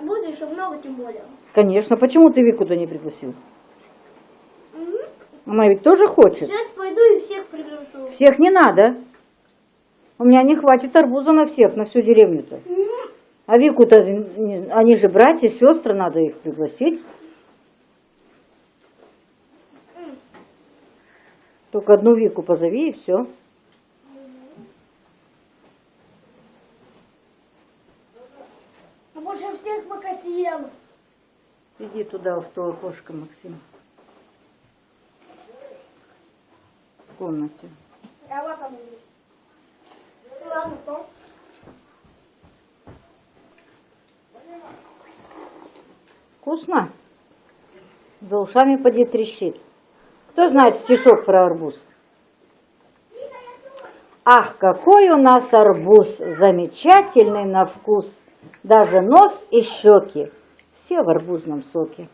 Арбузы еще много, тем более. Конечно. Почему ты Вику туда не пригласил? Мгм. Она ведь тоже хочет. Сейчас пойду и всех приглашу. Всех не надо. У меня не хватит арбуза на всех, на всю деревню-то. А Вику-то, они же братья, сестры, надо их пригласить. Только одну Вику позови и все. Больше всех пока съем. Иди туда, в то окошко, Максим. В комнате. Я вот там. Ну ладно. Вкусно? За ушами поди трещит. Кто знает стишок про арбуз? Ах, какой у нас арбуз, замечательный на вкус. Даже нос и щеки, все в арбузном соке.